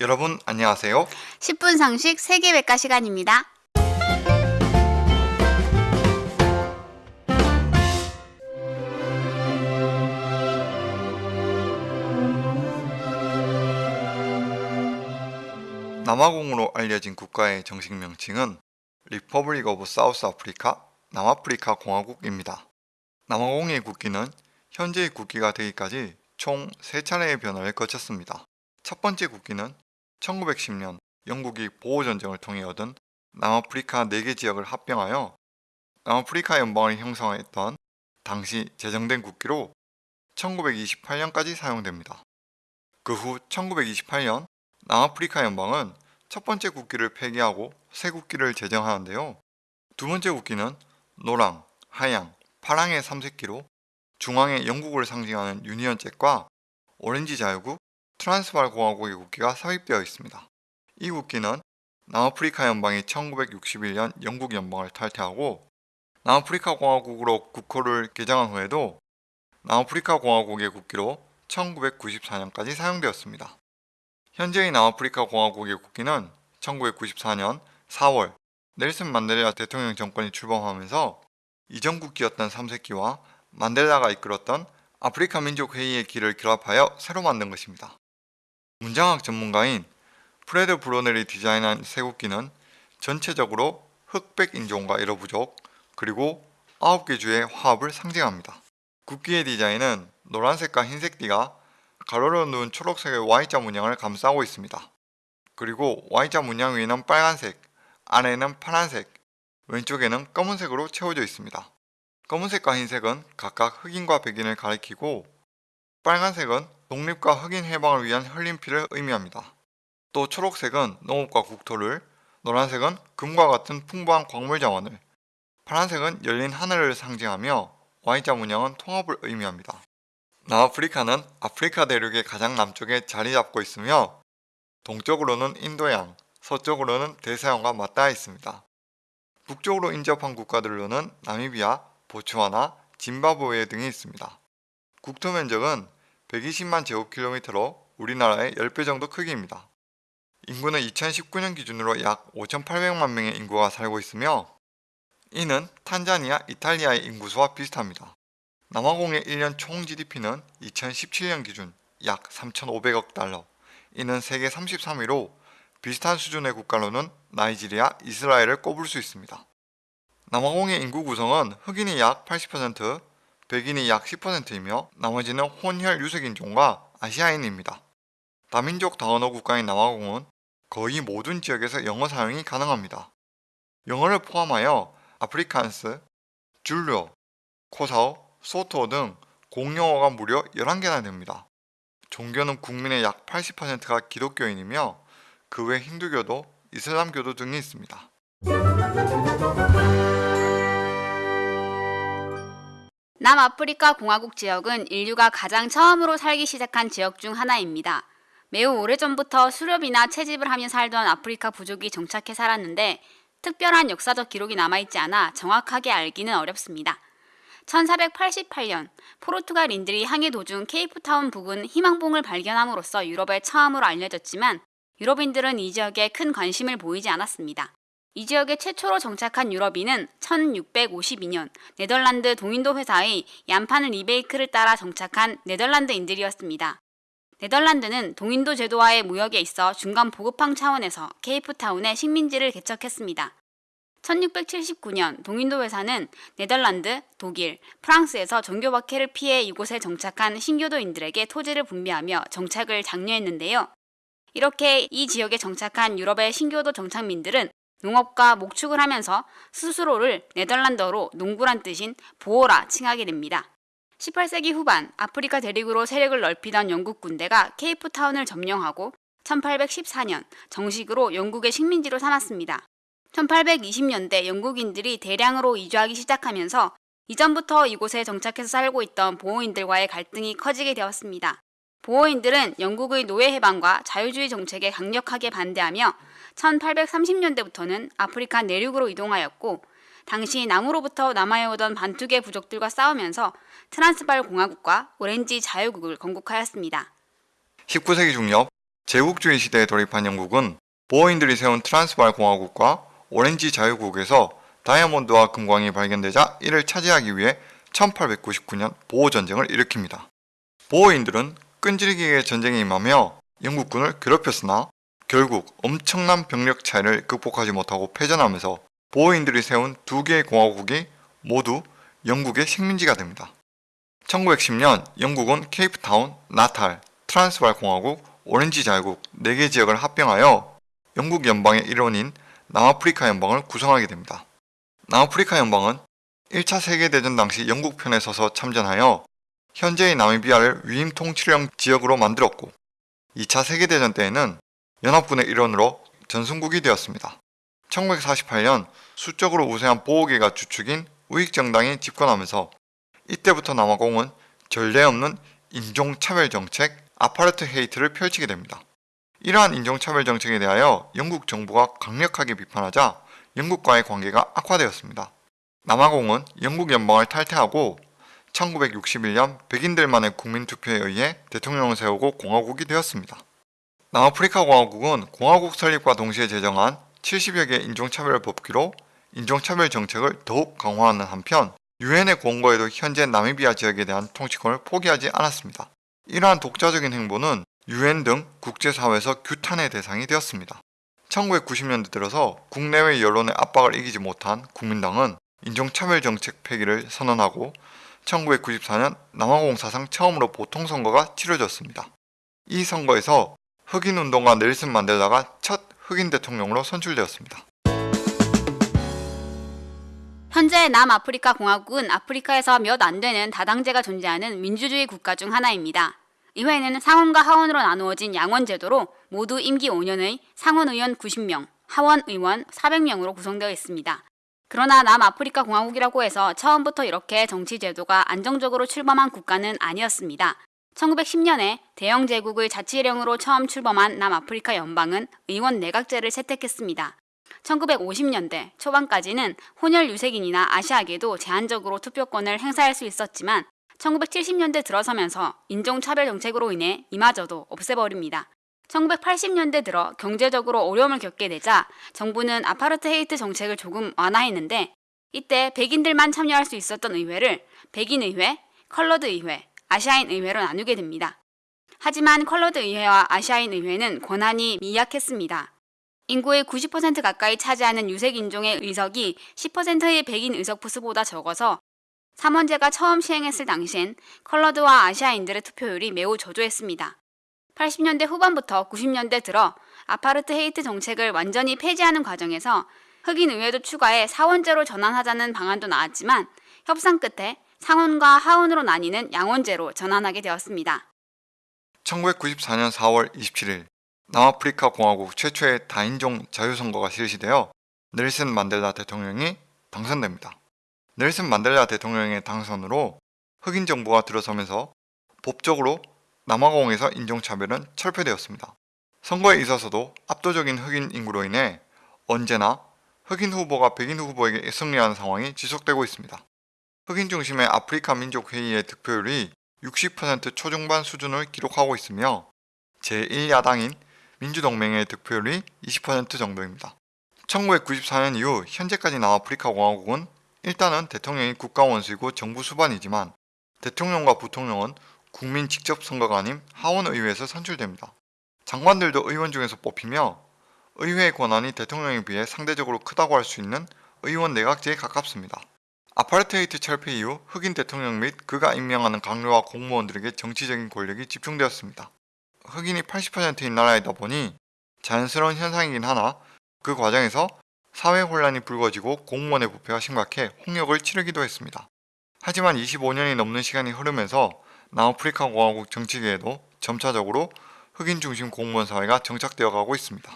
여러분 안녕하세요. 10분 상식 세계백과 시간입니다. 남아공으로 알려진 국가의 정식 명칭은 Republic of South Africa 남아프리카 공화국입니다. 남아공의 국기는 현재의 국기가 되기까지 총 3차례의 변화를 거쳤습니다. 첫 번째 국기는 1910년 영국이 보호전쟁을 통해 얻은 남아프리카 4개 지역을 합병하여 남아프리카 연방을 형성했던 당시 제정된 국기로 1928년까지 사용됩니다. 그 후 1928년 남아프리카 연방은 첫 번째 국기를 폐기하고 새 국기를 제정하는데요. 두 번째 국기는 노랑, 하양, 파랑의 삼색기로 중앙에 영국을 상징하는 유니언 잭과 오렌지 자유국, 트란스발 공화국의 국기가 삽입되어 있습니다. 이 국기는 남아프리카 연방이 1961년 영국 연방을 탈퇴하고 남아프리카 공화국으로 국호를 개정한 후에도 남아프리카 공화국의 국기로 1994년까지 사용되었습니다. 현재의 남아프리카 공화국의 국기는 1994년 4월 넬슨 만델라 대통령 정권이 출범하면서 이전 국기였던 삼색기와 만델라가 이끌었던 아프리카 민족 회의의 길을 결합하여 새로 만든 것입니다. 문장학 전문가인 프레드 브로넬이 디자인한 새 국기는 전체적으로 흑백 인종과 여러 부족 그리고 9개 주의 화합을 상징합니다. 국기의 디자인은 노란색과 흰색 띠가 가로로 누운 초록색의 Y자 문양을 감싸고 있습니다. 그리고 Y자 문양 위에는 빨간색, 아래에는 파란색, 왼쪽에는 검은색으로 채워져 있습니다. 검은색과 흰색은 각각 흑인과 백인을 가리키고 빨간색은 독립과 흑인 해방을 위한 흘린 피를 의미합니다. 또 초록색은 농업과 국토를, 노란색은 금과 같은 풍부한 광물 자원을, 파란색은 열린 하늘을 상징하며 Y자 문양은 통합을 의미합니다. 남아프리카는 아프리카 대륙의 가장 남쪽에 자리 잡고 있으며 동쪽으로는 인도양, 서쪽으로는 대서양과 맞닿아 있습니다. 북쪽으로 인접한 국가들로는 나미비아, 보츠와나, 짐바브웨 등이 있습니다. 국토 면적은 120만 제곱킬로미터로 우리나라의 10배 정도 크기입니다. 인구는 2019년 기준으로 약 5,800만 명의 인구가 살고 있으며 이는 탄자니아, 이탈리아의 인구수와 비슷합니다. 남아공의 1년 총 GDP는 2017년 기준 약 3,500억 달러, 이는 세계 33위로 비슷한 수준의 국가로는 나이지리아, 이스라엘을 꼽을 수 있습니다. 남아공의 인구 구성은 흑인이 약 80%, 백인이 약 10%이며 나머지는 혼혈 유색인종과 아시아인입니다. 다민족 다언어 국가인 남아공은 거의 모든 지역에서 영어 사용이 가능합니다. 영어를 포함하여 아프리칸스, 줄루어, 코사오, 소토 등 공용어가 무려 11개나 됩니다. 종교는 국민의 약 80%가 기독교인이며 그 외 힌두교도 이슬람교도 등이 있습니다. 남아프리카 공화국 지역은 인류가 가장 처음으로 살기 시작한 지역 중 하나입니다. 매우 오래전부터 수렵이나 채집을 하며 살던 아프리카 부족이 정착해 살았는데 특별한 역사적 기록이 남아있지 않아 정확하게 알기는 어렵습니다. 1488년 포르투갈인들이 항해 도중 케이프타운 부근 희망봉을 발견함으로써 유럽에 처음으로 알려졌지만 유럽인들은 이 지역에 큰 관심을 보이지 않았습니다. 이 지역에 최초로 정착한 유럽인은 1652년 네덜란드 동인도 회사의 얀판 리베이크를 따라 정착한 네덜란드인들이었습니다. 네덜란드는 동인도 제도와의 무역에 있어 중간 보급항 차원에서 케이프타운에 식민지를 개척했습니다. 1679년 동인도 회사는 네덜란드, 독일, 프랑스에서 종교 박해를 피해 이곳에 정착한 신교도인들에게 토지를 분배하며 정착을 장려했는데요. 이렇게 이 지역에 정착한 유럽의 신교도 정착민들은 농업과 목축을 하면서 스스로를 네덜란드어로 농부란 뜻인 보호라 칭하게 됩니다. 18세기 후반 아프리카 대륙으로 세력을 넓히던 영국 군대가 케이프타운을 점령하고 1814년 정식으로 영국의 식민지로 삼았습니다. 1820년대 영국인들이 대량으로 이주하기 시작하면서 이전부터 이곳에 정착해서 살고 있던 보호인들과의 갈등이 커지게 되었습니다. 보호인들은 영국의 노예 해방과 자유주의 정책에 강력하게 반대하며 1830년대부터는 아프리카 내륙으로 이동하였고 당시 남으로부터 남아해오던 반투계 부족들과 싸우면서 트란스발 공화국과 오렌지 자유국을 건국하였습니다. 19세기 중엽 제국주의 시대에 돌입한 영국은 보어인들이 세운 트란스발 공화국과 오렌지 자유국에서 다이아몬드와 금광이 발견되자 이를 차지하기 위해 1899년 보호전쟁을 일으킵니다. 보어인들은 끈질기게 전쟁에 임하며 영국군을 괴롭혔으나 결국 엄청난 병력 차이를 극복하지 못하고 패전하면서 보어인들이 세운 두 개의 공화국이 모두 영국의 식민지가 됩니다. 1910년 영국은 케이프타운, 나탈, 트란스발 공화국, 오렌지 자유국 4개 지역을 합병하여 영국 연방의 일원인 남아프리카 연방을 구성하게 됩니다. 남아프리카 연방은 1차 세계대전 당시 영국 편에 서서 참전하여 현재의 나미비아를 위임 통치령 지역으로 만들었고 2차 세계대전 때에는 연합군의 일원으로 전승국이 되었습니다. 1948년 수적으로 우세한 보호계가 주축인 우익정당이 집권하면서 이때부터 남아공은 전례 없는 인종차별 정책 아파르트 헤이트를 펼치게 됩니다. 이러한 인종차별 정책에 대하여 영국 정부가 강력하게 비판하자 영국과의 관계가 악화되었습니다. 남아공은 영국 연방을 탈퇴하고 1961년 백인들만의 국민투표에 의해 대통령을 세우고 공화국이 되었습니다. 남아프리카 공화국은 공화국 설립과 동시에 제정한 70여 개의 인종차별 법규로 인종차별 정책을 더욱 강화하는 한편 유엔의 권고에도 현재 나미비아 지역에 대한 통치권을 포기하지 않았습니다. 이러한 독자적인 행보는 유엔 등 국제사회에서 규탄의 대상이 되었습니다. 1990년대 들어서 국내외 여론의 압박을 이기지 못한 국민당은 인종차별 정책 폐기를 선언하고 1994년 남아공 사상 처음으로 보통선거가 치러졌습니다. 이 선거에서 흑인 운동가 넬슨 만델라가 첫 흑인 대통령으로 선출되었습니다. 현재 남아프리카 공화국은 아프리카에서 몇 안 되는 다당제가 존재하는 민주주의 국가 중 하나입니다. 이외에는 상원과 하원으로 나누어진 양원 제도로 모두 임기 5년의 상원 의원 90명, 하원 의원 400명으로 구성되어 있습니다. 그러나 남아프리카 공화국이라고 해서 처음부터 이렇게 정치 제도가 안정적으로 출범한 국가는 아니었습니다. 1910년에 대영 제국의 자치령으로 처음 출범한 남아프리카 연방은 의원 내각제를 채택했습니다. 1950년대 초반까지는 혼혈 유색인이나 아시아계도 제한적으로 투표권을 행사할 수 있었지만 1970년대 들어서면서 인종차별 정책으로 인해 이마저도 없애버립니다. 1980년대 들어 경제적으로 어려움을 겪게 되자 정부는 아파르트헤이트 정책을 조금 완화했는데 이때 백인들만 참여할 수 있었던 의회를 백인의회, Colored 의회, 아시아인 의회로 나누게 됩니다. 하지만 Colored 의회와 아시아인 의회는 권한이 미약했습니다. 인구의 90% 가까이 차지하는 유색 인종의 의석이 10%의 백인 의석 수보다 적어서 3원제가 처음 시행했을 당시엔 컬러드와 아시아인들의 투표율이 매우 저조했습니다. 80년대 후반부터 90년대 들어 아파르트헤이트 정책을 완전히 폐지하는 과정에서 흑인 의회도 추가해 사원제로 전환하자는 방안도 나왔지만 협상 끝에 상원과 하원으로 나뉘는 양원제로 전환하게 되었습니다. 1994년 4월 27일 남아프리카 공화국 최초의 다인종 자유선거가 실시되어 넬슨 만델라 대통령이 당선됩니다. 넬슨 만델라 대통령의 당선으로 흑인 정부가 들어서면서 법적으로 남아공에서 인종차별은 철폐되었습니다. 선거에 있어서도 압도적인 흑인 인구로 인해 언제나 흑인 후보가 백인 후보에게 승리하는 상황이 지속되고 있습니다. 흑인 중심의 아프리카 민족 회의의 득표율이 60% 초중반 수준을 기록하고 있으며 제1야당인 민주동맹의 득표율이 20% 정도입니다. 1994년 이후 현재까지 남아프리카 공화국은 일단은 대통령이 국가 원수이고 정부 수반이지만 대통령과 부통령은 국민 직접 선거가 아닌 하원의회에서 선출됩니다. 장관들도 의원 중에서 뽑히며 의회의 권한이 대통령에 비해 상대적으로 크다고 할 수 있는 의원 내각제에 가깝습니다. 아파르테이트 철폐 이후 흑인 대통령 및 그가 임명하는 강요와 공무원들에게 정치적인 권력이 집중되었습니다. 흑인이 80%인 나라이다 보니 자연스러운 현상이긴 하나 그 과정에서 사회 혼란이 불거지고 공무원의 부패가 심각해 홍역을 치르기도 했습니다. 하지만 25년이 넘는 시간이 흐르면서 남아프리카 공화국 정치계에도 점차적으로 흑인 중심 공무원 사회가 정착되어 가고 있습니다.